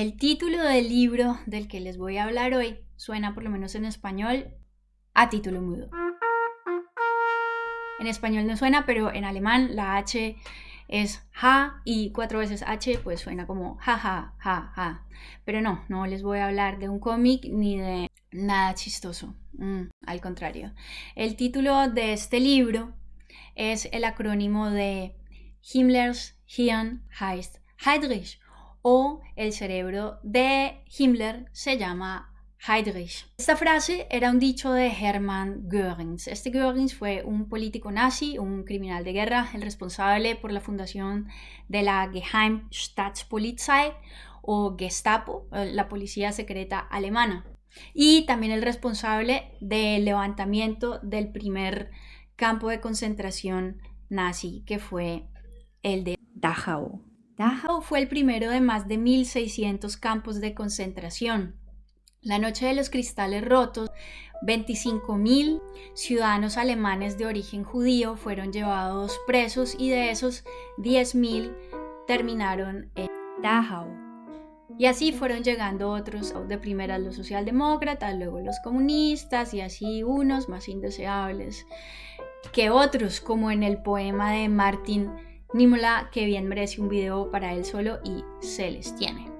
El título del libro del que les voy a hablar hoy suena, por lo menos en español, a título mudo. En español no suena, pero en alemán la H es ja y cuatro veces H pues suena como ja ja ja ja. Pero no, no les voy a hablar de un cómic ni de nada chistoso. Mm, al contrario. El título de este libro es el acrónimo de Himmlers Hirn heißt Heydrich o el cerebro de Himmler se llama Heydrich. Esta frase era un dicho de Hermann Göring. Este Göring fue un político nazi, un criminal de guerra, el responsable por la fundación de la Geheimstaatspolizei o Gestapo, eh, la policía secreta alemana, y también el responsable del levantamiento del primer campo de concentración nazi, que fue el de Dachau. Dachau fue el primero de más de 1.600 campos de concentración. La noche de los cristales rotos, 25.000 ciudadanos alemanes de origen judío fueron llevados presos y de esos 10.000 terminaron en Dachau. Y así fueron llegando otros, de primera los socialdemócratas, luego los comunistas y así unos más indeseables que otros, como en el poema de Martin Niemöller, que bien merece un video para él solo y se les tiene.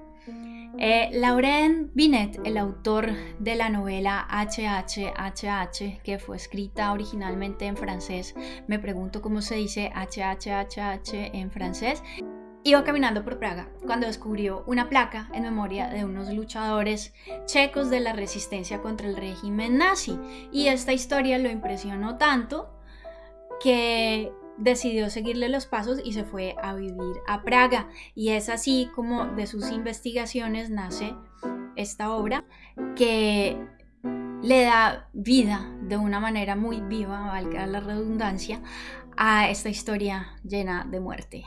Eh, Laurent Binet, el autor de la novela HHHH, que fue escrita originalmente en francés, me pregunto cómo se dice HHHH en francés, iba caminando por Praga cuando descubrió una placa en memoria de unos luchadores checos de la resistencia contra el régimen nazi. Y esta historia lo impresionó tanto que decidió seguirle los pasos y se fue a vivir a Praga. Y es así como de sus investigaciones nace esta obra que le da vida de una manera muy viva, valga la redundancia, a esta historia llena de muerte.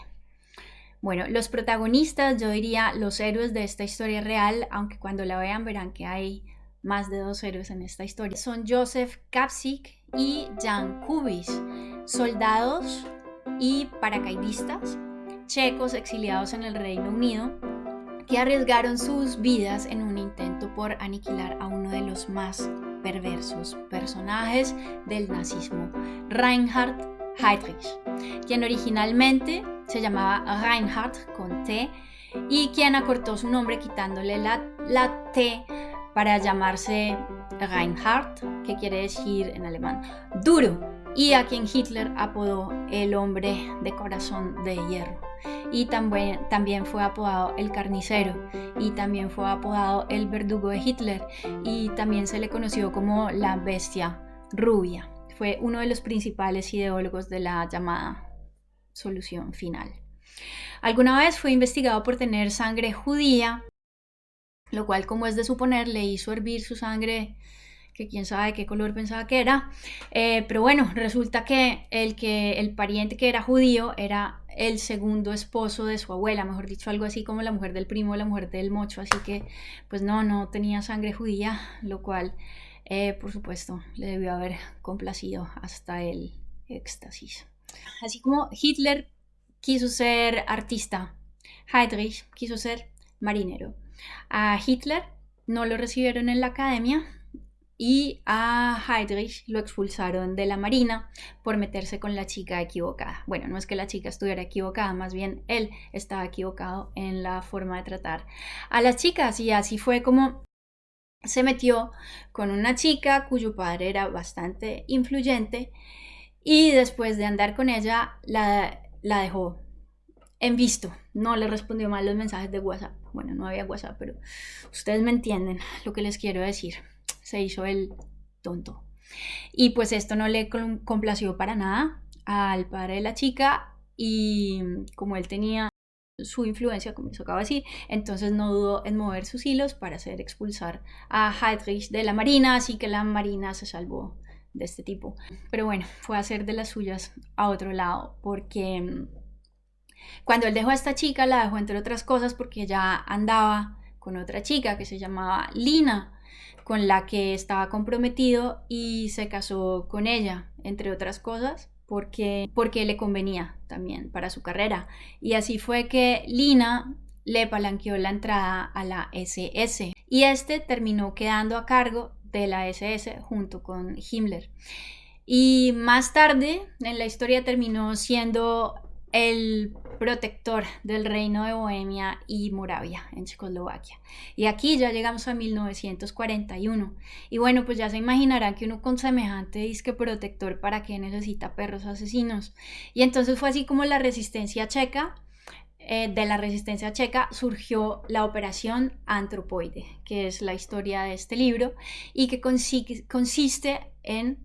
Bueno, los protagonistas, yo diría los héroes de esta historia real, aunque cuando la vean verán que hay más de dos héroes en esta historia, son Joseph Kapsik y Jan Kubis, soldados y paracaidistas checos exiliados en el Reino Unido que arriesgaron sus vidas en un intento por aniquilar a uno de los más perversos personajes del nazismo, Reinhard Heydrich, quien originalmente se llamaba Reinhard con T y quien acortó su nombre quitándole la, la T para llamarse Reinhard, que quiere decir en alemán duro, y a quien Hitler apodó el hombre de corazón de hierro. Y también, también fue apodado el carnicero, y también fue apodado el verdugo de Hitler, y también se le conoció como la bestia rubia. Fue uno de los principales ideólogos de la llamada solución final. Alguna vez fue investigado por tener sangre judía lo cual como es de suponer le hizo hervir su sangre que quién sabe qué color pensaba que era, eh, pero bueno, resulta que el, que el pariente que era judío era el segundo esposo de su abuela, mejor dicho, algo así como la mujer del primo, la mujer del mocho, así que pues no, no tenía sangre judía, lo cual eh, por supuesto le debió haber complacido hasta el éxtasis. Así como Hitler quiso ser artista, Heydrich quiso ser marinero. A Hitler no lo recibieron en la academia y a Heydrich lo expulsaron de la marina por meterse con la chica equivocada. Bueno, no es que la chica estuviera equivocada, más bien él estaba equivocado en la forma de tratar a las chicas y así fue como se metió con una chica cuyo padre era bastante influyente y después de andar con ella la, la dejó en visto. No le respondió mal los mensajes de WhatsApp. Bueno, no había WhatsApp, pero ustedes me entienden lo que les quiero decir. Se hizo el tonto. Y pues esto no le complació para nada al padre de la chica y como él tenía su influencia, como se acaba de decir, entonces no dudó en mover sus hilos para hacer expulsar a Heydrich de la marina, así que la marina se salvó de este tipo. Pero bueno, fue a hacer de las suyas a otro lado, porque cuando él dejó a esta chica, la dejó entre otras cosas porque ya andaba con otra chica que se llamaba Lina, con la que estaba comprometido y se casó con ella, entre otras cosas, porque, porque le convenía también para su carrera. Y así fue que Lina le palanqueó la entrada a la SS y este terminó quedando a cargo de la SS junto con Himmler. Y más tarde en la historia terminó siendo el protector del reino de Bohemia y Moravia en Checoslovaquia. Y aquí ya llegamos a 1941. Y bueno, pues ya se imaginarán que uno con semejante disque protector, ¿para qué necesita perros asesinos? Y entonces fue así como la resistencia checa eh, de la resistencia checa surgió la operación Antropoide, que es la historia de este libro y que consiste en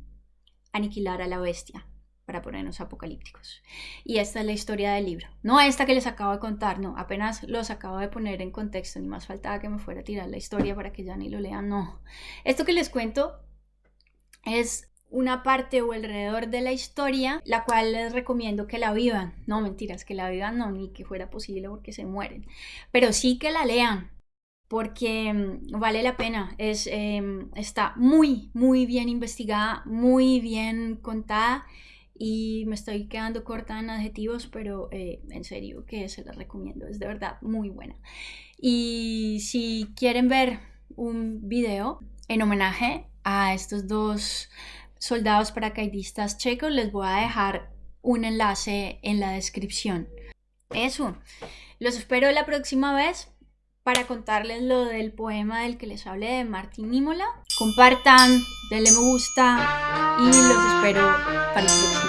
aniquilar a la bestia para ponernos apocalípticos. Y esta es la historia del libro. No esta que les acabo de contar, no, apenas los acabo de poner en contexto, ni más faltaba que me fuera a tirar la historia para que ya ni lo lean, no. Esto que les cuento es una parte o alrededor de la historia, la cual les recomiendo que la vivan. No, mentiras, que la vivan no, ni que fuera posible porque se mueren. Pero sí que la lean, porque mm, vale la pena. Es, em, está muy, muy bien investigada, muy bien contada y me estoy quedando corta en adjetivos, pero eh, en serio que se las recomiendo, es de verdad muy buena. Y si quieren ver un video en homenaje a estos dos soldados paracaidistas checos, les voy a dejar un enlace en la descripción. Eso, los espero la próxima vez para contarles lo del poema del que les hablé de Martín Nímola. Compartan, denle me gusta y los espero para el próximo